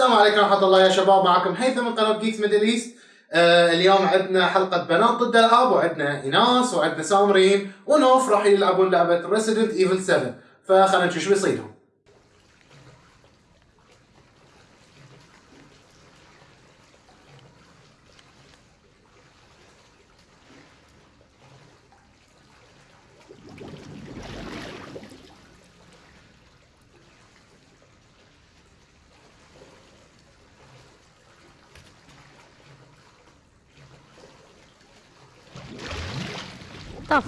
السلام عليكم ورحمة الله يا شباب معكم هيثم من قناة جيكس ميدل ايست آه اليوم عندنا حلقة بنات ضد الألعاب وعندنا إيناس وعندنا سامرين ونوف راح يلعبون لعبة ريسيدنت ايفل 7 فخلينا نشوف شو بيصيدهم The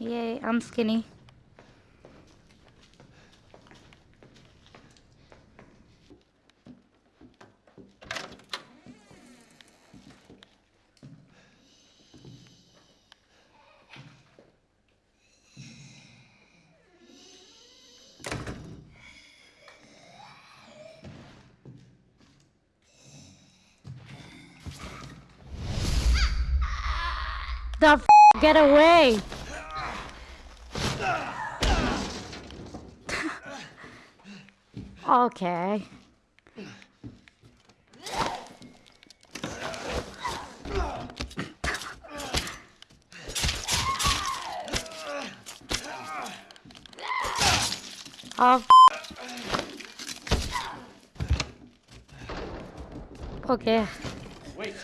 Yay, I'm skinny. The get away! okay. Oh. Okay. Wait.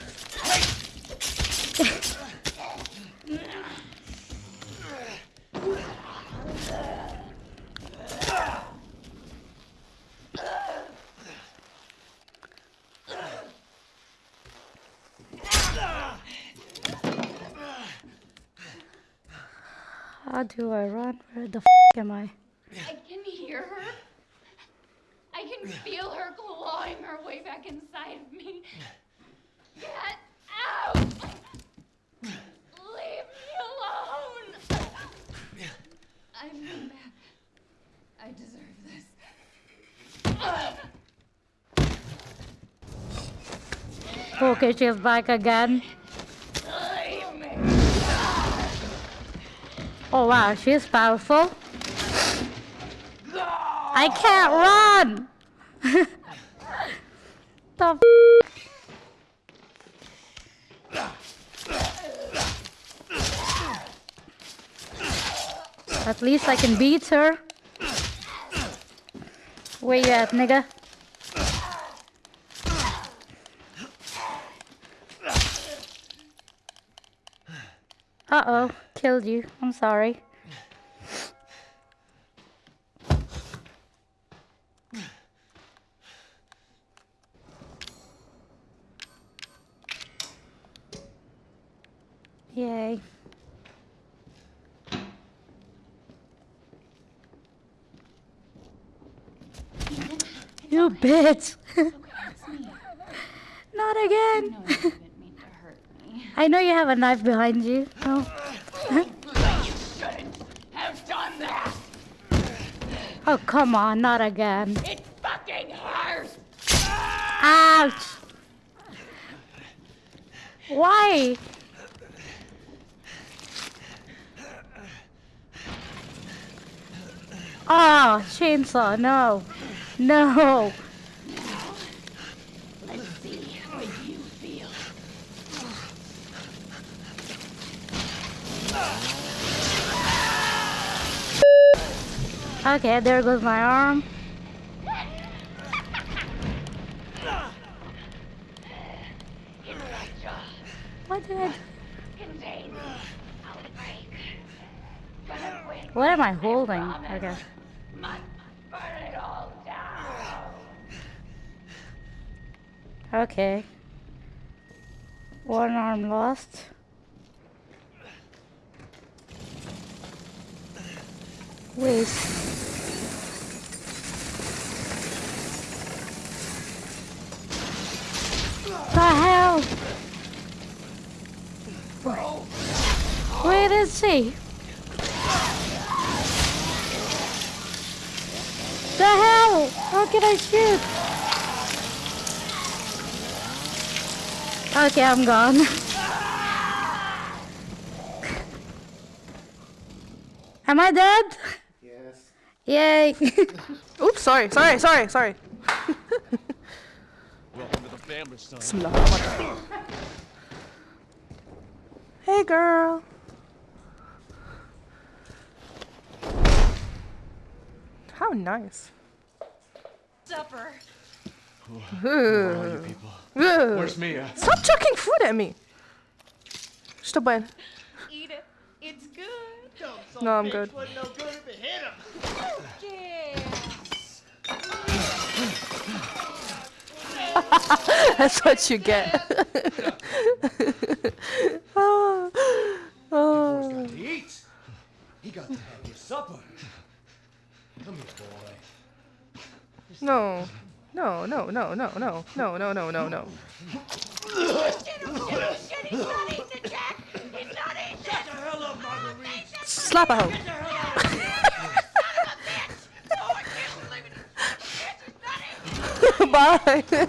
Do I run? Where the f am I? I can hear her. I can feel her clawing her way back inside of me. Get out! Leave me alone! I'm mad. I deserve this. Okay, she's back again. Oh wow, she's powerful. I can't run! the At least I can beat her. Where you at, nigga? Uh-oh, killed you. I'm sorry. Yay. You bitch! Not again! I know you have a knife behind you. Oh, You shouldn't have done that. oh come on, not again. It fucking hurts. Ouch! Why? Oh, chainsaw, no. No. Let's see what you feel. Okay, there goes my arm. What did I. What am I holding? Okay. Okay. One arm lost. Wait. The hell? Where is she? The hell? How can I shoot? Okay, I'm gone. Am I dead? Yes. Yay. Oops, sorry, sorry, sorry, sorry. Welcome to the family, son. Bismillah. Hey, girl. How nice. Supper. Where are you people? Ugh. Where's Mia? Stop chucking food at me. Что бен? Eat it. It's good. No, I'm good. That's what you get. oh, oh. Got to eat. He got to have your supper. Come here, boy. No. No, no, no, no, no, no, no, no, no, no. Slap a hoe. Bye. There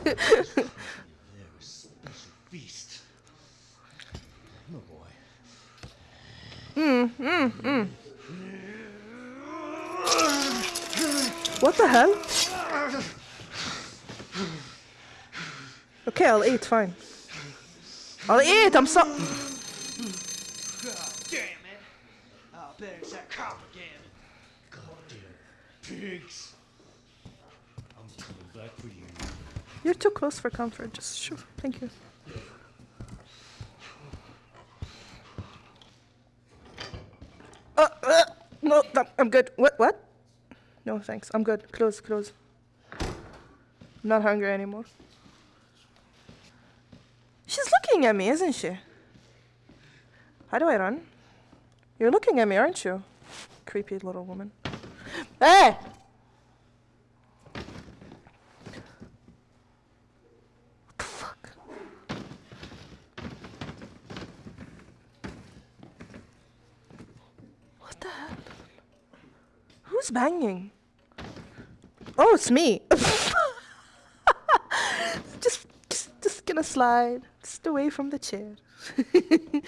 is special feast. Come on, boy. What the hell? Okay, I'll eat, fine. I'll eat, I'm so- God damn it! Oh, better it's that cop again. Pigs. I'm coming back for you. You're too close for comfort, just thank you. Uh, uh, no, I'm good. What, what? No, thanks, I'm good. Close, close. I'm not hungry anymore. She's looking at me, isn't she? How do I run? You're looking at me, aren't you? Creepy little woman. Hey! What the fuck? What the hell? Who's banging? Oh, it's me. just, just, just gonna slide, just away from the chair.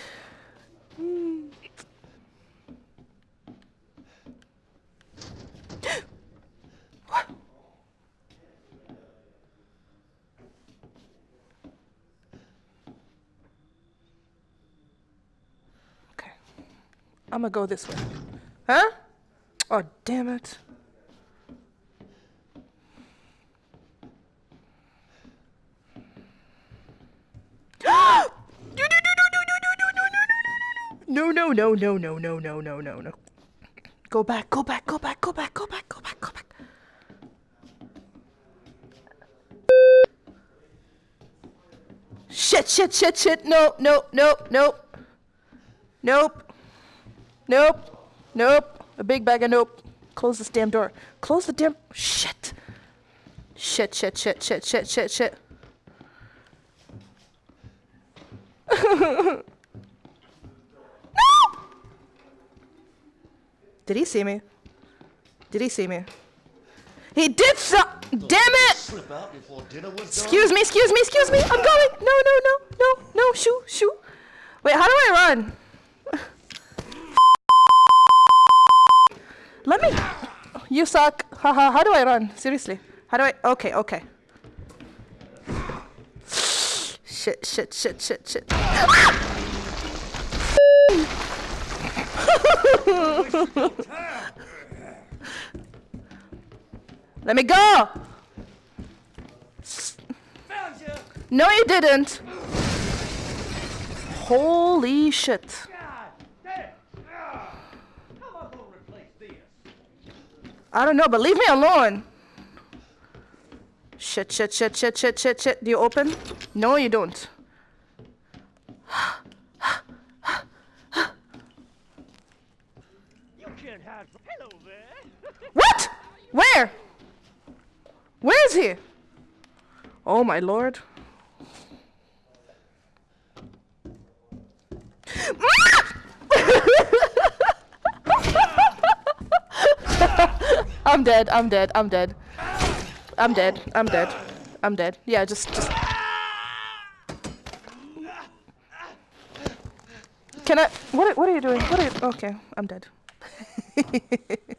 Mm. I'm gonna go this way. Huh? Oh, damn it. No, no, no, no, no, no, no, no, no, no. Go back, go back, go back, go back, go back, go back, go back. Shit, shit, shit, shit. No, no, no, nope. Nope. Nope. Nope. A big bag of nope. Close this damn door. Close the damn. Shit. Shit, shit, shit, shit, shit, shit, shit. Did he see me? Did he see me? He did so. Damn it! Slip out before dinner was done. Excuse me, excuse me, excuse me. I'm going. No, no, no, no, no. Shoo, shoo. Wait, how do I run? You suck. Haha. How do I run? Seriously. How do I? Okay, okay. Shit, shit, shit, shit, shit. Let me go! No, you didn't. Holy shit. God damn! Ah. How am I gonna replace this? I don't know, but leave me alone. Shit, shit, shit, shit, shit, shit, shit. Do you open? No, you don't. You can't from. Hello there! What? Where? Where is he? Oh my lord. I'm dead. I'm dead. I'm dead. I'm dead. I'm dead. I'm dead. Yeah, just just. Can I? What? What are you doing? What are you? Okay, I'm dead.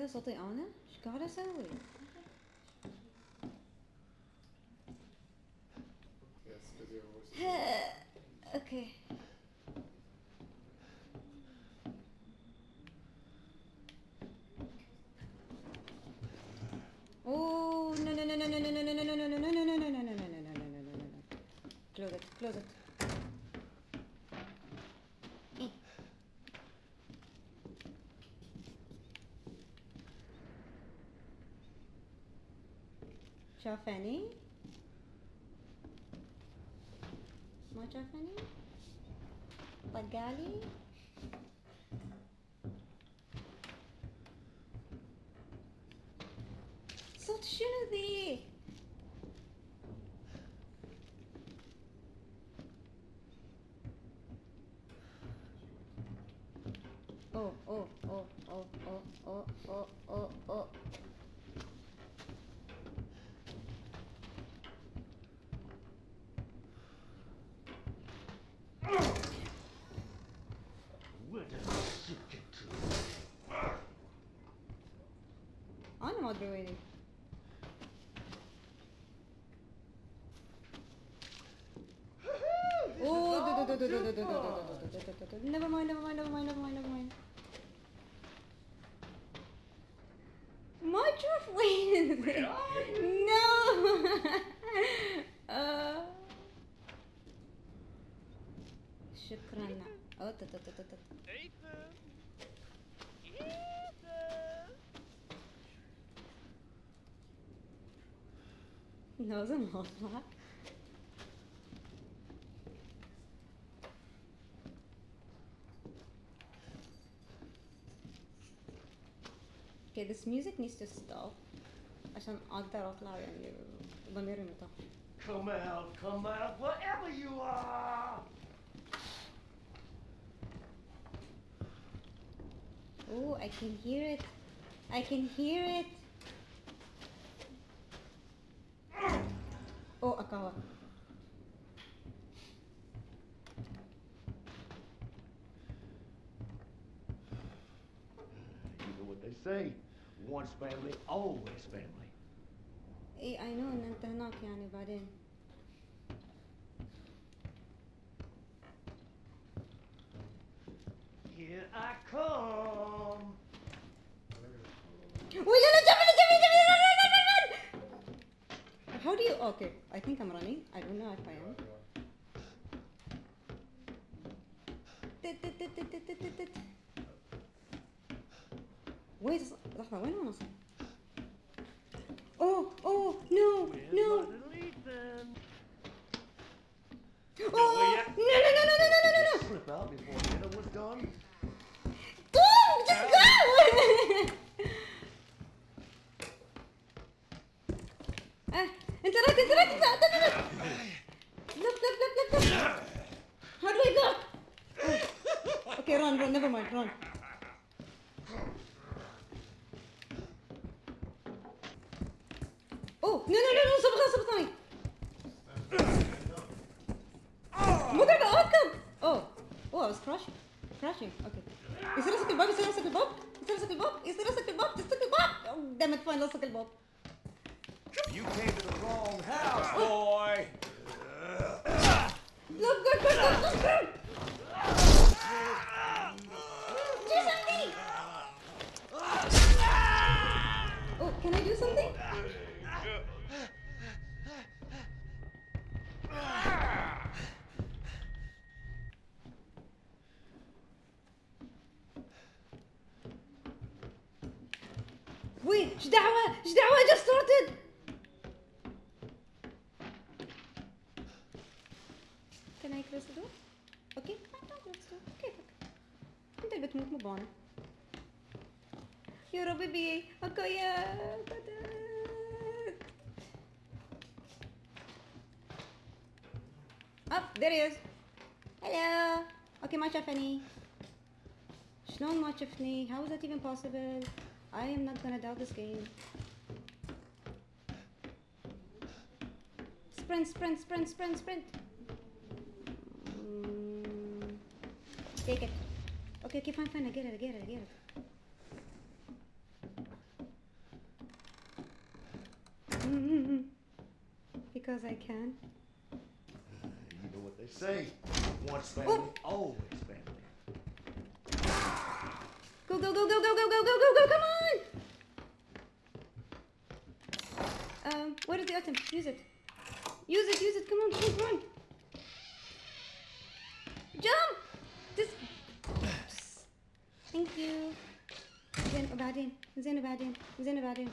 كذا صوتي أنا؟ إيش قاعد أسوي؟ أوكي of any much of any Bengali Sot Shunudi انا ما ادري ويني اوه دو- دو- دو- دو- دو- دو- دو- دو- دو- دو- دو- دو- دو- دو- never mind never mind never mind never mind never mind ما تشوف وين no آه. شكرا أوه، تت- تت- تت- تت. لازم اطلع Okay, this music needs to stop عشان اقدر اطلع يعني ضميري مرتاح. Come out, come out, wherever you are! Oh, I can hear it. I can hear it. Oh, Akawa. You know what they say. Once family, always family. اي I know ان انت هناك يعني بعدين. Here I come. Wait, no, you? Okay, I think I'm running. I don't know if I am. Wait, لحظة وين Oh, oh, no, no. عشان اوكي يصير يمسك الباب يصير يمسك الباب يصير يمسك الباب يصير يمسك الباب تمسك الباب دامت فاين لصق الباب Wait, ايش دعوة؟ ايش دعوة؟ I just started. Can I close the door? Okay, fine, don't close the door. Okay, fuck. انت اللي بتموت مو بانا. يا ربي بي اكو يا بدك. Oh, there he is. Hello. اوكي ما شافني. شلون ما شفني؟ How is that even possible? I am not gonna doubt this game. Sprint, sprint, sprint, sprint, sprint. Mm, take it. Okay, okay, fine, fine. I get it, I get it, I get it. Mm-hmm. Because I can. You know what they say. Once family, always family Go, go, go, go, go, go, go, go, go, go, come on! Um, what is the item? Use it. Use it, use it, come on, come on, come on. Jump! Just... Thank you. زين وبعدين زين وبعدين زين وبعدين